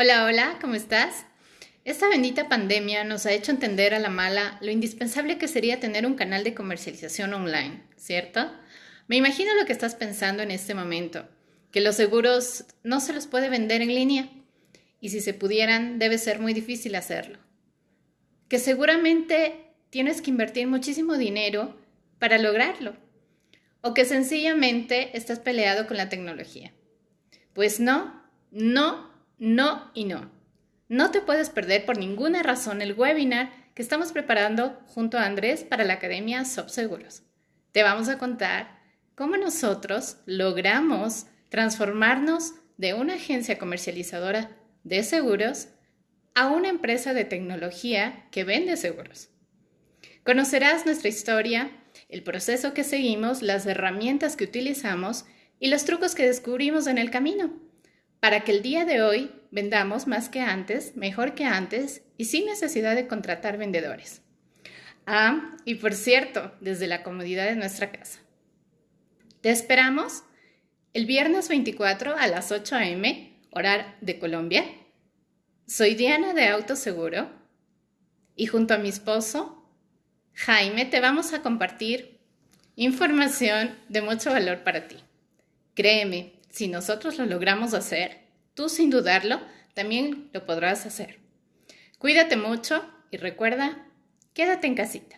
Hola, hola, ¿cómo estás? Esta bendita pandemia nos ha hecho entender a la mala lo indispensable que sería tener un canal de comercialización online, ¿cierto? Me imagino lo que estás pensando en este momento, que los seguros no se los puede vender en línea y si se pudieran debe ser muy difícil hacerlo. Que seguramente tienes que invertir muchísimo dinero para lograrlo o que sencillamente estás peleado con la tecnología. Pues no, no no y no. No te puedes perder por ninguna razón el webinar que estamos preparando junto a Andrés para la Academia Subseguros. Te vamos a contar cómo nosotros logramos transformarnos de una agencia comercializadora de seguros a una empresa de tecnología que vende seguros. Conocerás nuestra historia, el proceso que seguimos, las herramientas que utilizamos y los trucos que descubrimos en el camino para que el día de hoy vendamos más que antes, mejor que antes y sin necesidad de contratar vendedores. Ah, y por cierto, desde la comodidad de nuestra casa. Te esperamos el viernes 24 a las 8 a.m., hora de Colombia. Soy Diana de Autoseguro y junto a mi esposo, Jaime, te vamos a compartir información de mucho valor para ti. Créeme, si nosotros lo logramos hacer, tú sin dudarlo también lo podrás hacer. Cuídate mucho y recuerda, quédate en casita.